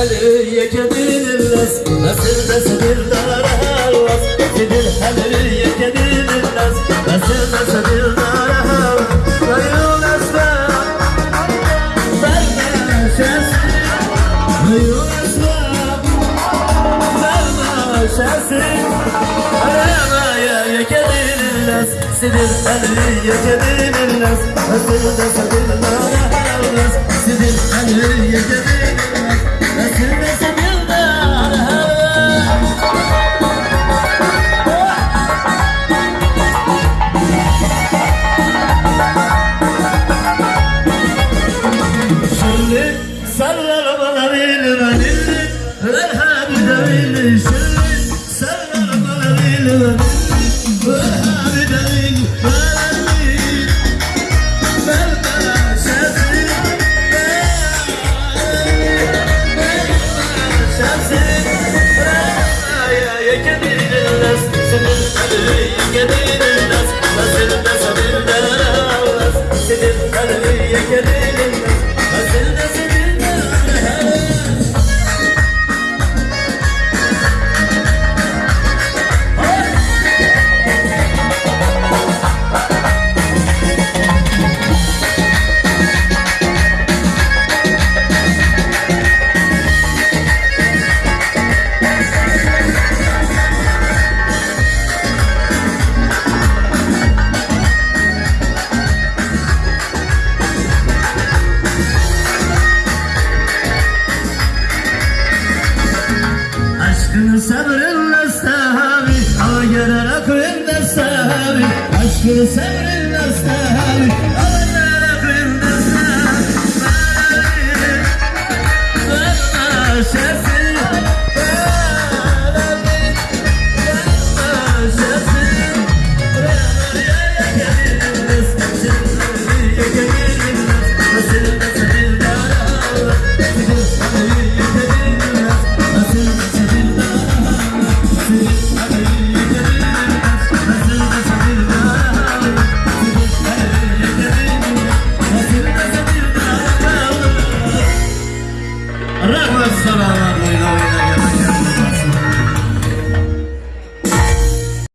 هلي كدين الناس نسل نسل الدارهاوس سيدي هلي كدين الناس نسل نسل الدارهاوس عيون أسماء برنا شاسي عيون أسماء برنا شاسي أنا ما يا سلى البلالين منيلي والهادي دليلي شلي سلى البلالين منيلي والهادي دليلي بلالين بلبلا شمسي بلبلا شمسي يا كبير الناس سمي يا كبير Aşkını sabrınla sahabi Hava gören aklında sahabi Aşkını sabrınla sahabi Hava gören aklında sahabi Bana Sonra sana anlamıyla oynayın.